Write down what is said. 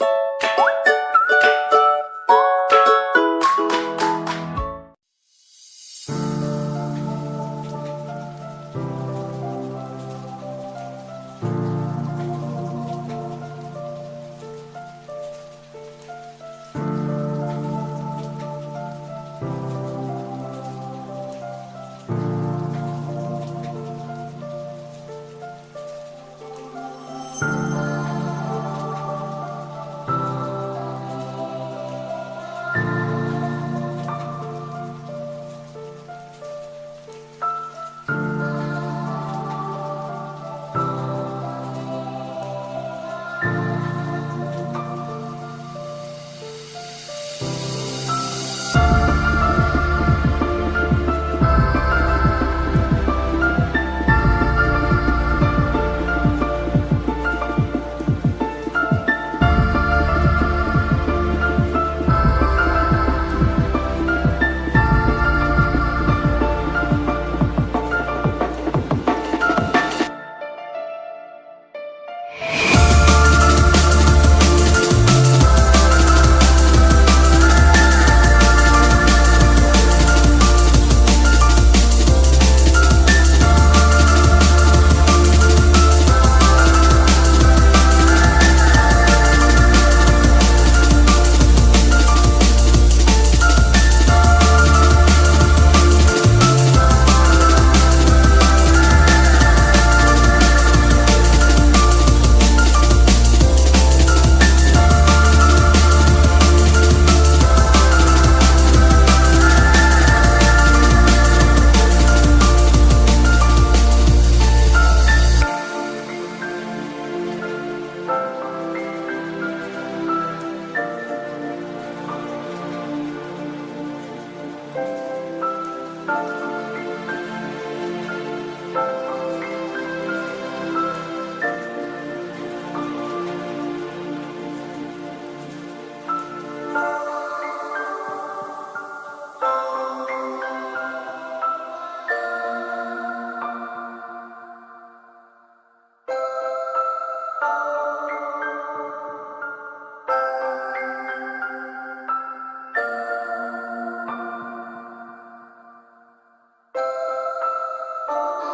you Oh.